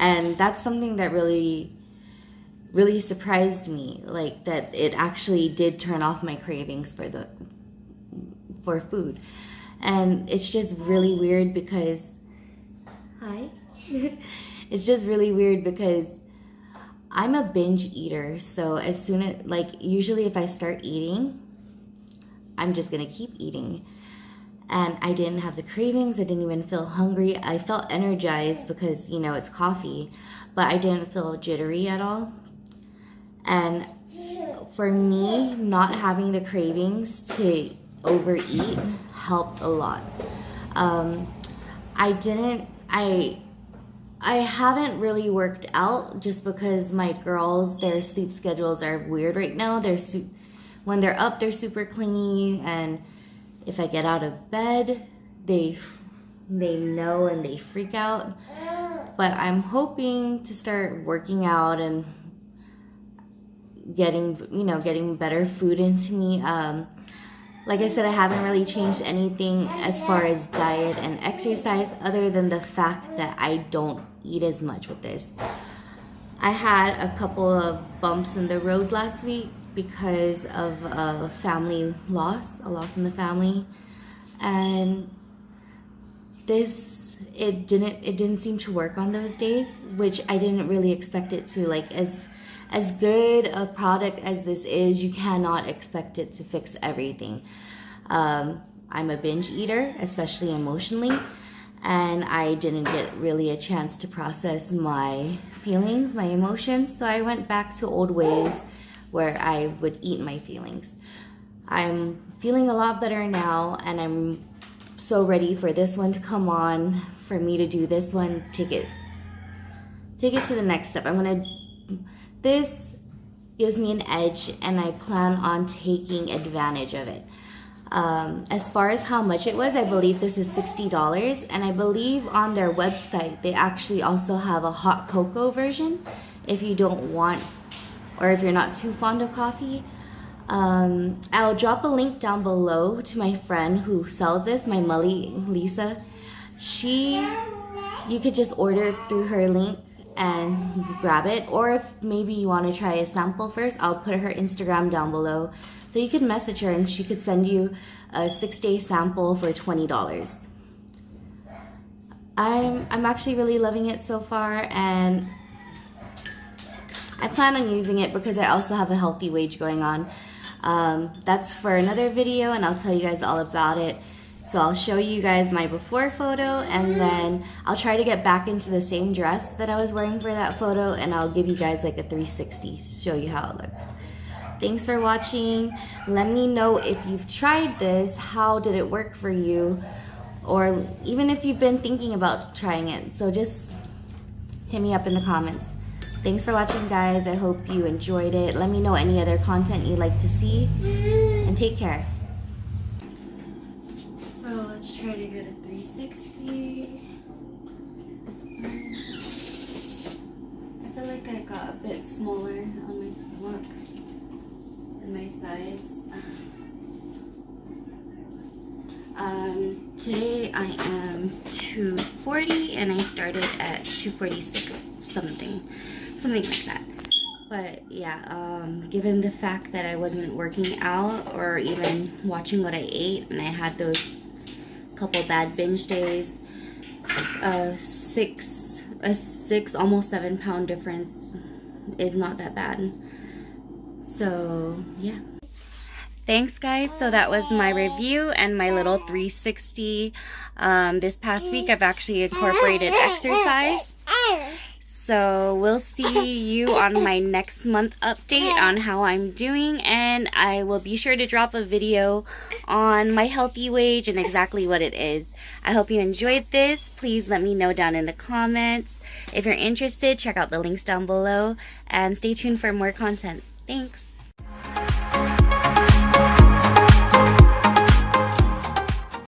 and that's something that really really surprised me like that it actually did turn off my cravings for the for food. And it's just really weird because hi. It's just really weird because i'm a binge eater so as soon as like usually if i start eating i'm just gonna keep eating and I didn't have the cravings. I didn't even feel hungry. I felt energized because, you know, it's coffee, but I didn't feel jittery at all. And for me, not having the cravings to overeat helped a lot. Um, I didn't, I, I haven't really worked out just because my girls, their sleep schedules are weird right now. They're, when they're up, they're super clingy and if I get out of bed, they they know and they freak out. But I'm hoping to start working out and getting you know getting better food into me. Um, like I said, I haven't really changed anything as far as diet and exercise, other than the fact that I don't eat as much with this. I had a couple of bumps in the road last week because of a family loss, a loss in the family. And this it didn't it didn't seem to work on those days, which I didn't really expect it to. Like as as good a product as this is, you cannot expect it to fix everything. Um, I'm a binge eater, especially emotionally, and I didn't get really a chance to process my feelings, my emotions, so I went back to old ways where I would eat my feelings. I'm feeling a lot better now and I'm so ready for this one to come on, for me to do this one, take it, take it to the next step. I'm gonna, this gives me an edge and I plan on taking advantage of it. Um, as far as how much it was, I believe this is $60 and I believe on their website they actually also have a hot cocoa version if you don't want or if you're not too fond of coffee. Um, I'll drop a link down below to my friend who sells this, my Mully Lisa. She, you could just order through her link and grab it. Or if maybe you want to try a sample first, I'll put her Instagram down below. So you could message her and she could send you a six day sample for $20. I'm, I'm actually really loving it so far and I plan on using it because I also have a HealthyWage going on. Um, that's for another video and I'll tell you guys all about it. So I'll show you guys my before photo and then I'll try to get back into the same dress that I was wearing for that photo and I'll give you guys like a 360, show you how it looks. Thanks for watching. Let me know if you've tried this, how did it work for you? Or even if you've been thinking about trying it. So just hit me up in the comments. Thanks for watching, guys. I hope you enjoyed it. Let me know any other content you'd like to see. And take care. So let's try to get a 360. I feel like I got a bit smaller on my stomach and my sides. Um, today I am 240 and I started at 246 something something like that but yeah um, given the fact that I wasn't working out or even watching what I ate and I had those couple bad binge days a six a six almost seven pound difference is not that bad so yeah thanks guys. So that was my review and my little 360. Um, this past week I've actually incorporated exercise. So we'll see you on my next month update on how I'm doing and I will be sure to drop a video on my HealthyWage and exactly what it is. I hope you enjoyed this. Please let me know down in the comments. If you're interested, check out the links down below and stay tuned for more content. Thanks.